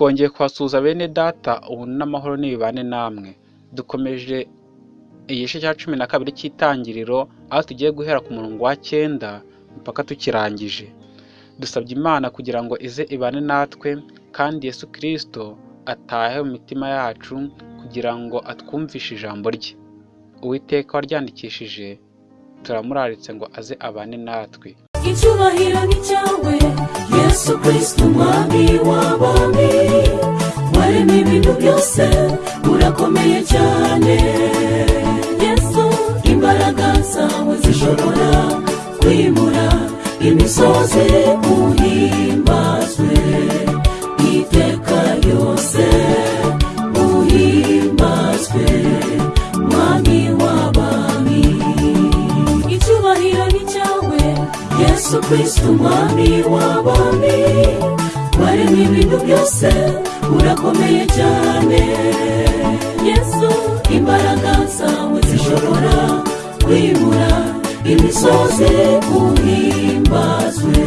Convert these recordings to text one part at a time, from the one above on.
twongeye kuhasuhuza bene data ubu n'amahoro n'ibibane namwe. Dukomeje igice cya cumi na kabiri cy'itangiriro aho tugiye guhera ku murongo wa cyenda mpaka tukirangije. Dusabye imana kugira ngo ize ibane natwe kandi yesu kirisito atahe mu mitima yacu kugira ngo atwumvishe ijambo rye. Uwiteka waryandikishije turamuraritse ngo aze abane natwe. Icyubahiro ni cyawe yesu kirisito umwami w'abami waremye ibintu byose urakomeye cyane. Yesu imbaraga zawe zishobora kwimura imisozi uhimbazwe. Yesu kirisito umwami w'abami waremye ibintu byose urakomeye cyane. Yesu imbaraga zawe zishobora kwimura imisozi uhimbazwe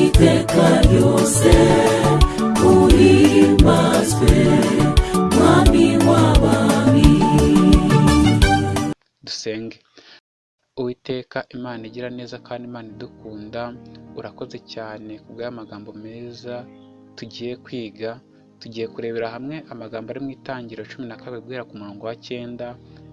iteka ryose uhimbazwe uwiteka imana igira neza kandi imana idukunda urakoze cyane ku bw'aya magambo meza tugiye kwiga tugiye kurebera hamwe amagambo ari mu itangiriro cumi na kabiri guhera ku murongo wa cyenda.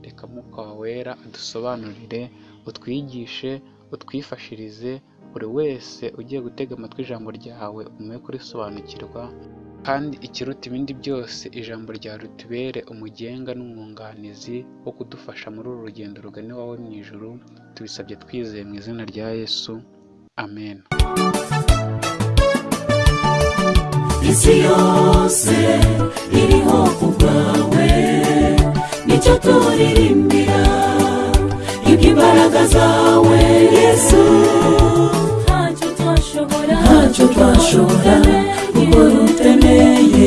Reka mwuka wera adusobanurire utwigishe utwifashirize buri wese ugiye gutega amatwi ijambo ryawe umuhe kurisobanukirwa. Kandi ikiruta ibindi byose ijambo ryawe ritubere umugenga n'umwunganizi wo kudufasha muri uru rugendo rugana iwawe mu ijuru tubisabye twizeye mu izina rya yesu. Amen. Isi yose iriho ku bwawe ni cyo turirimbira iby'imbaraga zawe yesu. Ntacyo twashobora ntacyo twashobora gukora.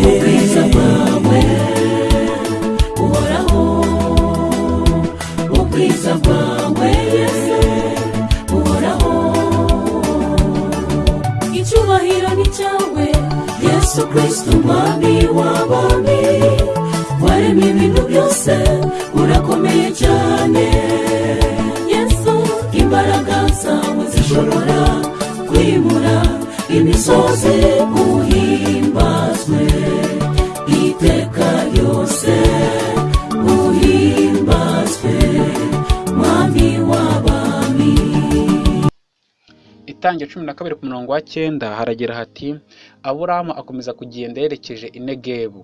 Ubwiza bwawe uhoraho ubwiza bwawe yesu uhoraho icyubahiro ni cyawe yesu kirisito umwami w'abami cumi na kabiri ku murongo wa cyenda haragira hati aburahamu akomeza kugenda yerekeje i negebu.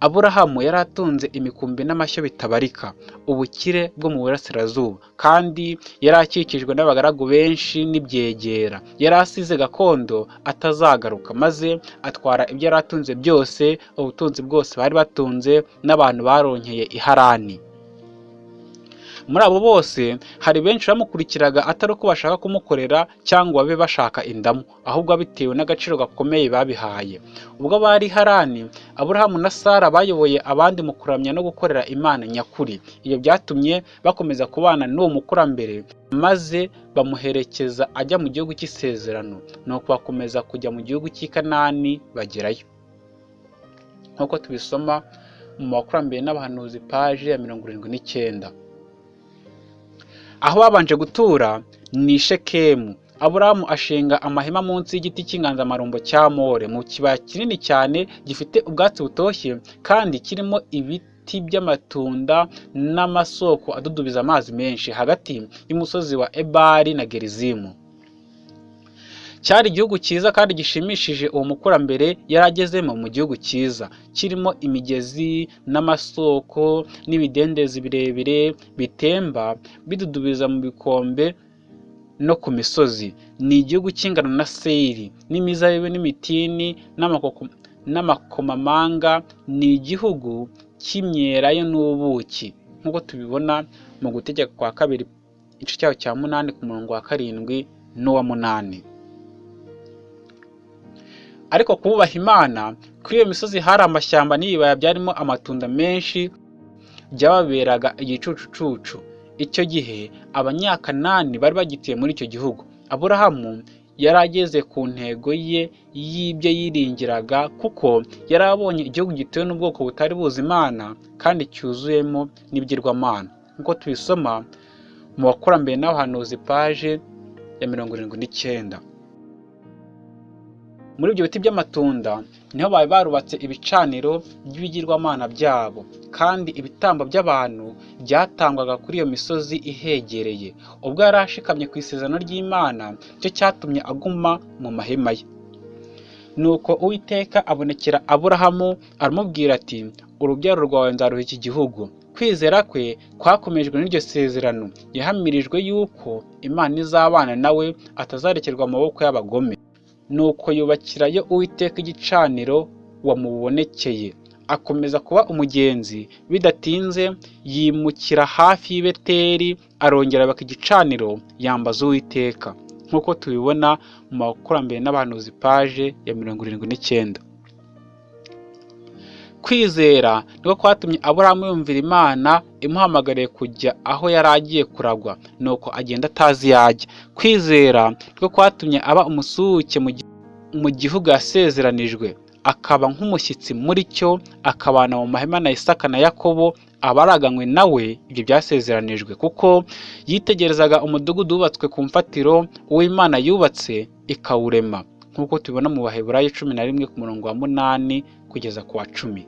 Aburahamu yari atunze imikumbi n'amashyo bitabarika ubukire bwo mu burasirazuba kandi yari akikijwe n'abagaragu benshi n'ibyegera. Yari asize gakondo atazagaruka maze atwara ibyo yari atunze byose ubutunzi bwose bari batunze n'abantu baronkeye i harani. Muri abo bose hari benshi bamukurikiraga atari uko bashaka kumukorera cyangwa babe bashaka indamu ahubwo bitewe n'agaciro gakomeye babihaye. Ubwo bari harani aburahamu na sara bayoboye abandi mu kuramya no gukorera imana nyakuri. Ibyo byatumye bakomeza kubana n'uwo mukurambere maze bamuherekeza ajya mu gihugu cy'isezerano. Nuko bakomeza kujya mu gihugu cy'i kanani bagerayo. Nk'uko tubisoma mu bakurambere n'abahanuzi paje ya mirongo irindwi n'icyenda. Aho babanje gutura ni shekemu. Aburahamu ashinga amahema munsi y'igiti cy'inganzamarumbo cya more mu kibaya kinini cyane gifite ubwatsi butoshye kandi kirimo ibiti by'amatunda n'amasoko adudubiza amazi menshi. Hagati y'umusozi wa ebari na gerizimu cyari igihugu cyiza kandi gishimishije uwo mukurambere yari agezemo mu gihugu cyiza. Kirimo imigezi n'amasoko n'ibidendezi birebire bitemba bidudubiza mu bikombe no ku misozi. Ni igihugu cy'ingano na seyiri n'imizabibu n'imitini n'amakomamanga. Ni igihugu cy'imyelayo n'ubuki. Nk'uko tubibona mu gutegeka kwa kabiri igice cyaho cya munani ku murongo wa karindwi n'uwa munani. Ariko kububaha imana kuri iyo misozi hari amashyamba n'ibibaya byarimo amatunda menshi byababeraga igicucucucu. Icyo gihe abanyakanani bari bagituye muri icyo gihugu. Aburahamu yari ageze ku ntego ye y'ibyo yiringiraga kuko yari abonye igihugu gituwe n'ubwoko butari buzi imana kandi cyuzuyemo n'ibigirwamana. Nk'uko tubisoma mu bakurambere n'abahanuzi paje ya mirongo irindwi n'icyenda. Muri ibyo biti by'amatunda ni ho bari barubatse ibicaniro by'ibigirwamana byabo. Kandi ibitambo by'abantu byatangwaga kuri iyo misozi ihegereye. Ubwo yari ashikamye ku isezerano ry'imana cyo cyatumye aguma mu mahema ye. Nuko uwiteka abonekera aburahamu aramubwira ati urubyaro rwawe nzaruha iki gihugu? Kwizera kwe kwakomejwe n'iryo sezerano. Yahamirijwe yuko imana izabana nawe atazarekerwa mu maboko y'abagome. Nuko yubakirayo uwiteka igicaniro wamubonekeye. Akomeza kuba umugenzi bidatinze yimukira hafi y'i beteri arongera abaka igicaniro yambaza uwiteka. Nk'uko tubibona mu bakurambere n'abahanuzi paje ya mirongo irindwi n'icyenda. Kwizera. Niko kwatumye aburahamu yumvira imana imuhamagariye kujya aho yari agiye kuragwa. Nuko agenda atazi yajya kwizera niko kwatumye aba umusuhuke mu gi- mu gihugu yasezeranijwe. Akaba nk'umushyitsi muri cyo akabana mu mahema na isaka na yakobo abaraganywe nawe ibyo byasezeranijwe. Kuko yitegerezaga umudugudu wubatswe ku mfatiro uw'imana yubatse ikawurema. Nk'uko tubibona mu baheburayo cumi na rimwe ku murongo wa munani kugeza ku wa cumi.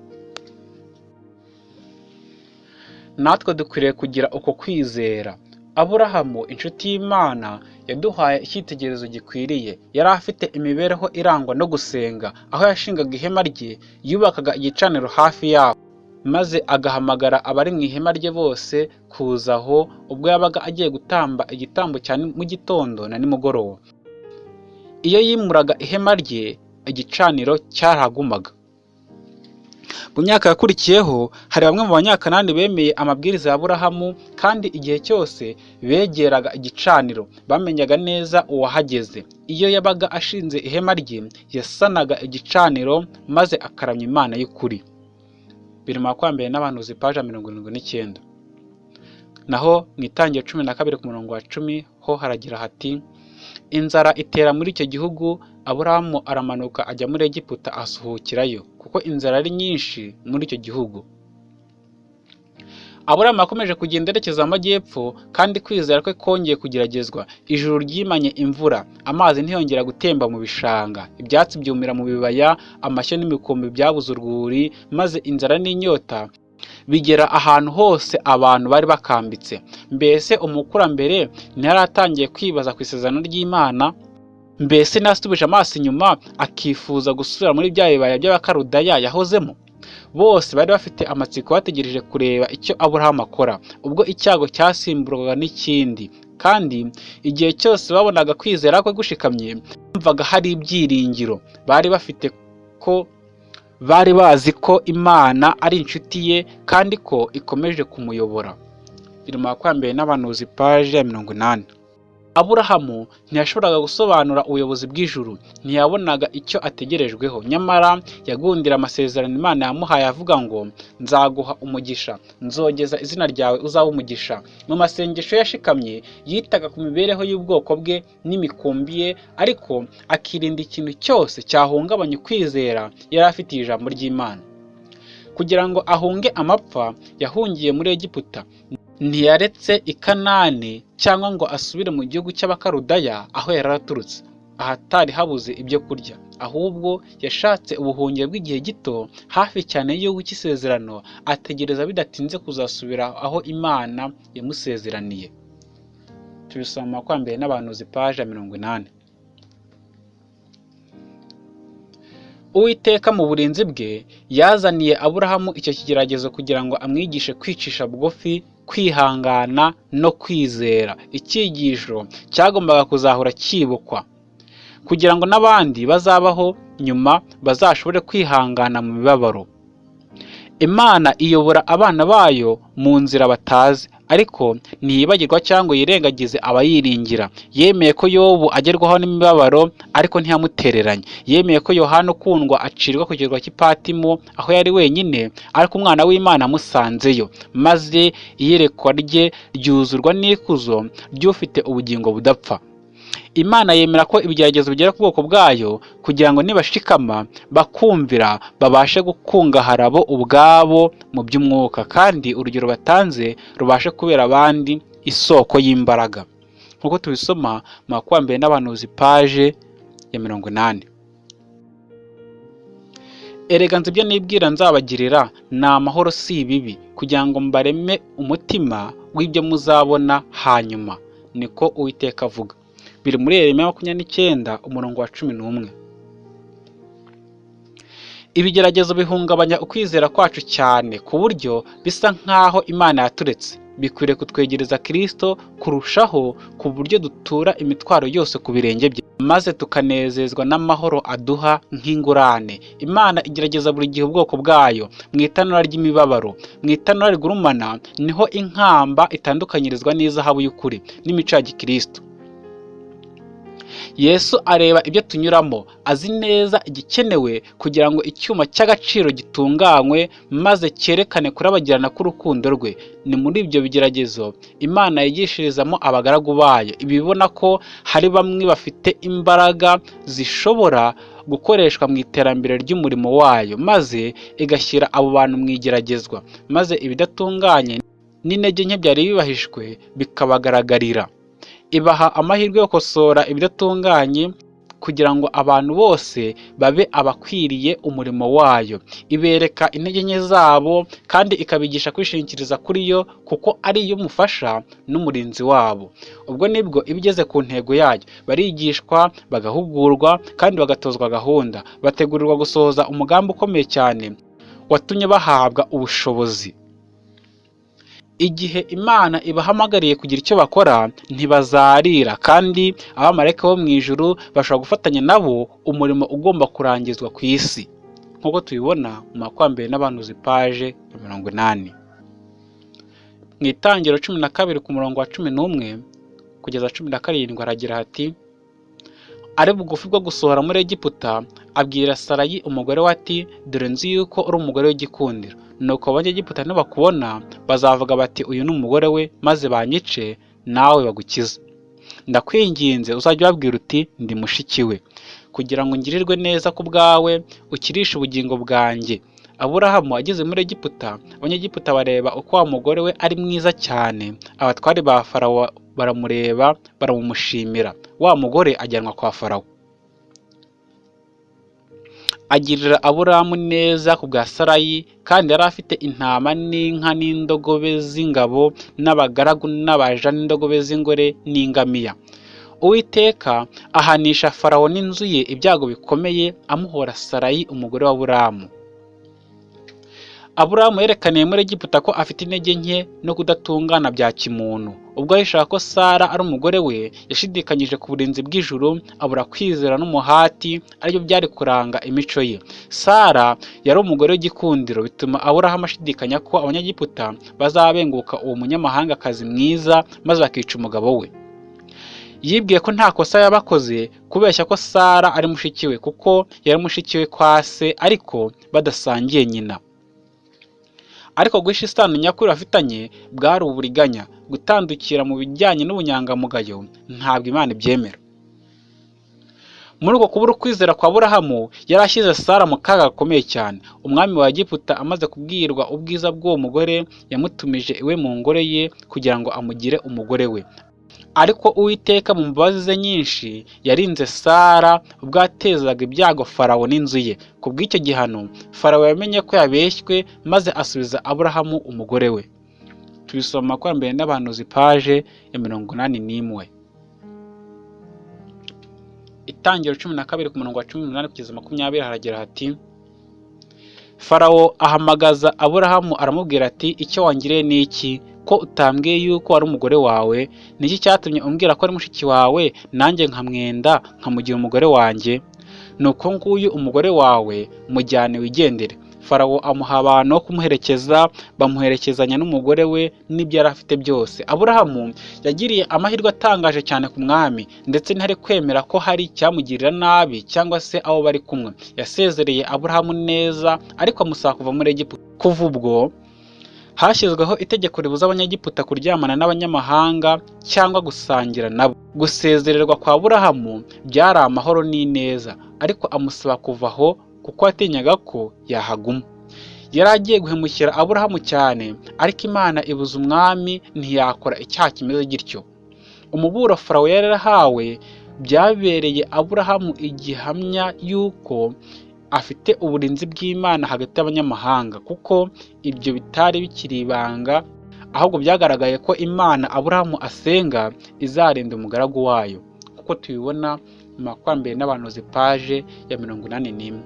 Natwe dukwiriye kugira uko kwizera. Aburahamu inshuti y'imana yaduhaye icyitegererezo gikwiriye. Yari afite imibereho irangwa no gusenga. Aho yashingaga ihema rye yubakaga igicaniro hafi yaho maze agahamagara abari mu ihema rye bose kuza aho ubwo yabaga agiye gutamba igitambo cya mu gitondo na nimugoroba. Iyo yimuraga ihema rye igicaniro cyarahagumaga mu myaka yakurikiyeho hari bamwe mu banyakanani bemeye amabwiriza ya Aburahamu kandi igihe cyose begeraga igicaniro. Bamenyaga neza uwahageze. Iyo yabaga ashinze ihema rye yasanaga igicaniro maze akaramya imana y'ukuri. Biri mu makwambere n'abahanuzi paja mirongo irindwi n'icyenda. Naho mu itangira cumi na kabiri ku murongo wa cumi ho haragira hati inzara itera muri icyo gihugu aburahamu aramanuka ajya muri egiputa asuhukirayo kuko inzara ari nyinshi muri icyo gihugu. Aburahamu yakomeje kugenda yerekeza mu majyepfo kandi kwizera kwe kongeye kugeragezwa. Ijuru ryimanye imvura amazi ntiyongera gutemba mu bishanga. Ibyatsi byumira mu bibaya amashyo n'imikumbi byabuze urwuri maze inzara n'inyota bigera ahantu hose abantu bari bakambitse. Mbese umukurambere ntiyari atangiye kwibaza ku isezerano ry'imana? Mbese nasubije amaso inyuma akifuza gusubira muri bya bibaya by'abakarudaya yahozemo? Bose bari bafite amatsiko bategereje kureba icyo aburahamu akora. Ubwo icyago cyasimburwaga n'ikindi. Kandi igihe cyose babonaga kwizera kwe gushikamye bumvaga hari ibyiringiro. Bari bafite ko bari bazi ko imana ari inshuti ye kandi ko ikomeje kumuyobora. Biri mu makwambere n'abanuzi paje ya mirongo inani. Aburahamu ntiyashoboraga gusobanura ubuyobozi bw'ijuru. Ntiyabonaga icyo ategerejweho. Nyamara yagundira amasezerano imana yamuhaye avuga ngo nzaguha umugisha. Nzogeza izina ryawe uzaba umugisha. Mu masengesho yashikamye yitaga ku mibereho y'ubwoko bwe n'imikumbi ye ariko akirinda ikintu cyose cyahungabanya ukwizera yari afitiye ijambo ry'imana. Kugira ngo ahunge amapfa yahungiye muri egiputa. Ntiyaretse i kanani cyangwa ngo asubire mu gihugu cy'abakarudaya aho yari aturutse ahatari habuze ibyo kurya. Ahubwo yashatse ubuhungiro bw'igihe gito hafi cyane y'igihugu cy'isezerano ategereza bidatinze kuzasubira aho imana yamusezeraniye. Tubisoma mu makwambere n'abahanuzi paje ya mirongo inani. Uwiteka mu burinzi bwe yazaniye aburahamu icyo kigeragezo kugira ngo amwigishe kwicisha bugufi kwihangana no kwizera. Icyigisho cyagombaga kuzahora cyibukwa. Kugira ngo n'abandi bazabaho nyuma bazashobore kwihangana mu mibabaro. Imana iyobora abana bayo mu nzira batazi ariko ntiyibagirwa cyangwa yirengagize abayiringira. Yemeye ko yobu agerwaho n'imibabaro ariko ntiyamutereranye. Yemeye ko yohana ukundwa acirwa ku kirwa cy'ipatimo aho yari wenyine ariko umwana w'imana amusanzeyo. Maze iyerekwa rye ryuzurwa n'ikuzo ry'ufite ubugingo budapfa. Imana yemera ko ibigeragezo bigera ku bwoko bwayo kugira ngo nibashikama bakumvira babashe gukungahara bo ubwabo mu by'umwuka. Kandi urugero batanze rubashe kubera abandi isoko y'imbaraga. Nk'uko tubisoma mu makwambere n'abahanuzi paje ya mirongo inani. Erega nzi ibyo nibwira nzabagirira ni amahoro si ibibi kugira ngo mbareme umutima w'ibyo muzabona hanyuma. Niko uwiteka avuga. Biri muri Yeremiya makumyabiri n'icyenda umurongo wa cumi n'umwe. Ibigeragezo bihungabanya ukwizera kwacu cyane ku buryo bisa nk'aho imana yaturetse. Bikwiriye kutwegereza kirisito kurushaho ku buryo dutura imitwaro yose ku birenge bye maze tukanezezwa n'amahoro aduha nk'ingurane. Imana igerageza buri gihe ubwoko bwayo. Mu itanura ry'imibabaro mu itanura rigurumana ni ho inkamba itandukanyirizwa n'izahabu y'ukuri n'imico ya gikristo yesu areba ibyo tunyuramo. Azi neza igikenewe kugira ngo icyuma cy'agaciro gitunganywe maze cyerekane kurabagirana k'urukundo rwe. Ni muri ibyo bigeragezo imana yigishirizamo abagaragu bayo. Ibibona ko hari bamwe bafite imbaraga zishobora gukoreshwa mu iterambere ry'umurimo wayo maze igashyira abo bantu mu igeragezwa. Maze ibidatunganye n'intege nke byari bibahishwe bikabagaragarira. Ibaha amahirwe yo gukosora ibidatunganye kugira ngo abantu bose babe abakwiriye umurimo wayo. Ibereka intege nke zabo kandi ikabigisha kwishingikiriza kuri yo kuko ari yo mufasha n'umurinzi wabo. Ubwo ni bwo iba igeze ku ntego yayo barigishwa bagahugurwa kandi bagatozwa gahunda. Bategurirwa gusohoza umugambi ukomeye cyane watumye bahabwa ubushobozi. Igihe imana ibahamagariye kugira icyo bakora ntibazarira. Kandi abamarayika bo mu ijuru bashobora gufatanya nabo umurimo ugomba kurangizwa ku isi. Nk'uko tubibona mu makwambere n'abanuzi paje ya mirongo inani. Mu itangiro cumi na kabiri ku murongo wa cumi n'umwe kugeza cumi na karindwi aragira hati ari bugufi bwo gusohora muri egiputa abwira sarayi umugore we ati dore nzi yuko uri umugore w'igikundiro. Nuko abanyegiputa nibakubona bazavuga bati uyu ni umugore we maze banyice nawe bagukize. Ndakwinginze uzajya ubabwira uti ndi mushiki we. Kugira ngo ngirirwe neza ku bwawe ukirishe ubugingo bwanjye. Aburahamu ageze muri egiputa abanyegiputa bareba uko wa mugore we ari mwiza cyane. Abatwari ba farawo baramureba baramumushimira. Wa mugore ajyanwa kwa farawo. Agirira aburamu neza ku bwa sarayi kandi yari afite intama n'inka n'indogobe z'ingabo n'abagaragu n'abaja n'indogobe z'ingore n'ingamiya. Uwiteka ahanisha farawo n'inzu ye ibyago bikomeye amuhora sarayi umugore wa aburamu aburamu yerekaniye muri egiputa ko afite intege nke no kudatungana bya kimuntu. Ubwo yishaka ko sara ari umugore we yashidikanyije ku burinzi bw'ijuru abura kwizera n'umuhati ari byo byari kuranga imico ye. Sara yari umugore w'igikundiro bituma aburahamu ashidikanya ko abanyegiputa bazabenguka uwo munyamahangakazi mwiza maze bakica umugabo we. Yibwiye ko nta kosa yabakoze kubeshya ko sara ari mushiki we kuko yari mushiki we kwa se ariko badasangiye nyina. Ariko guhisha isano nyakuri bafitanye bwari uburiganya gutandukira mu bijyanye n'ubunyangamugayo ntabwo imana ibyemera. Muri uko kubura ukwizera kwa burahamu yari ashyize sara mu kaga gakomeye cyane. Umwami wa egiputa amaze kubwirwa ubwiza bw'uwo mugore yamutumije iwe mu ngore ye kugira ngo amugire umugore we. Ariko uwiteka mu mbabazi ze nyinshi yarinze sara ubwo yatezaga ibyago farawo n'inzu ye. Ku bw'icyo gihano farawo yamenye ko yabeshywe maze asubiza aburahamu umugore we. Tubisoma kwa mbere n'abahanuzi paje ya mirongo inani n'imwe. Itangiro cumi na kabiri ku murongo wa cumi n'umunani kugeza makumyabiri haragira hati farawo ahamagaza aburahamu aramubwira ati icyo wangiriye ni iki ko utambwiye yuko ari umugore wawe ni iki cyatumye umbwira ko ari mushiki wawe? Nanjye nkamwenda nkamugira umugore wanjye. Ni uko nguyu umugore wawe mujyane wigendere. Farawo amuha abantu bo kumuherekeza bamuherekezanya n'umugore we n'ibyo yari afite byose. Aburahamu yagiriye amahirwe atangaje cyane ku mwami ndetse ntari kwemera ko hari icyamugirira nabi cyangwa se abo bari kumwe. Yasezereye aburahamu neza ariko amusaba kuva muri egiputa. Kuva ubwo hashyizweho itegeko ribuza abanyegiputa kuryamana n'abanyamahanga cyangwa gusangira nabo. Gusezererwa kwa burahamu byari amahoro n'ineza ariko amusaba kuva aho kuko yatinyaga ko yahaguma. Yari agiye guhemukira aburahamu cyane ariko imana ibuza umwami ntiyakora icyaha kimeze gityo. Umuburo farawo yari yarahawe byabereye aburahamu igihamya y'uko afite uburinzi bw'imana hagati y'abanyamahanga kuko ibyo bitari bikiri ibanga ahubwo byagaragaye ko imana aburahamu asenga izarinda umugaragu wayo. Kuko tubibona mu makwambere n'abantu paje ya mirongo inani n'imwe.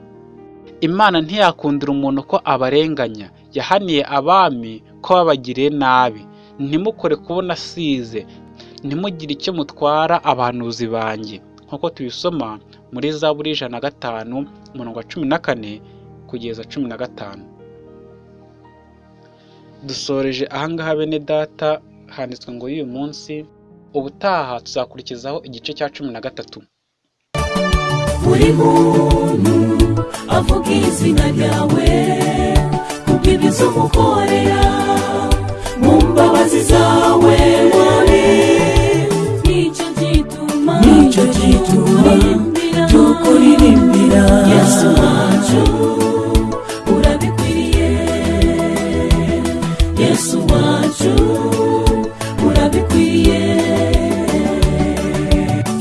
Imana ntiyakundira umuntu ko abarenganya. Yahaniye abami ko babagiriye nabi. Ntimukore kubona asize. Ntimugire icyo mutwara abahanuzi banjye. Nk'uko tubisoma muri za buri ijana na gatanu umurongo wa cumi na kane kugeza cumi na gatanu. Dusoreje ahangaha bene data handitswe ngo y'uyu munsi ubutaha tuzakurikizaho igice cya cumi na gatatu. Buri muntu avuga izina ryawe kubw'ibyiza umukorera mu mbabazi zawe wari ni cyo gituma ni cyo gituma tukuririmbira yesu wacu urabikwiriye. Yesu wacu urabikwiriye.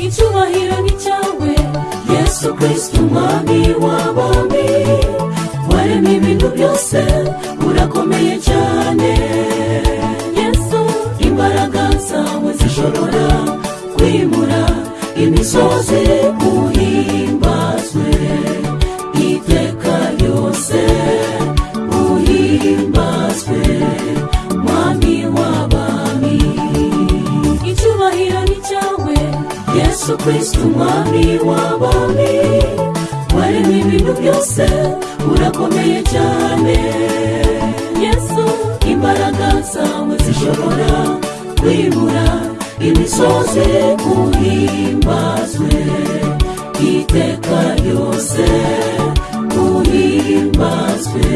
Icyubahiro ni cyawe. Yesu kristo umwami w'abami waremye ibintu byose urakomeye cyane. Yesu imbaraga zawe zishobora kwimura imisozi uhimbazwe yesu kristo umwami w'abami waremye ibintu byose urakomeye cyane. Yesu imbaraga zawe zishobora kwimura imisozi uhimbazwe iteka ryose uhimbazwe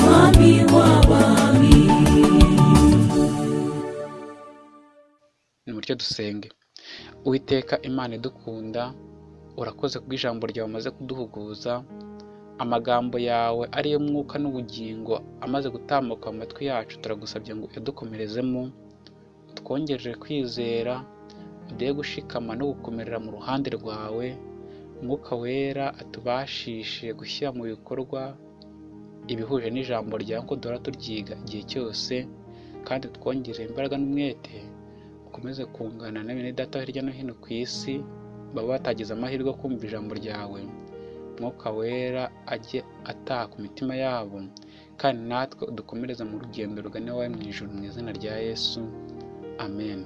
mwami w'abami nimutyo dusenge uwiteka imana idukunda urakoze kubw'ijambo ryawe umaze kuduhuguza amagambo yawe ariyo mwuka n'ubugingo amaze gutambuka mu matwi yacu turagusabye ngo yadukomerezemo twongereje kwizera uduhe gushikama no gukomerera mu ruhande rwawe umwuka wera atubashishe gushyira mu bikorwa ibihuje n'ijambo ryawe ko duhora turyiga igihe cyose kandi twongerere imbaraga n'umwete ukomeze kungana na bene data hirya no hino ku isi baba batagize amahirwe kumva ijambo ryawe. Umwuka wera ajye ataha ku mitima yabo kandi natwe dukomereze mu rugendo rugana iwawe mu ijuru mu izina rya yesu. Amen.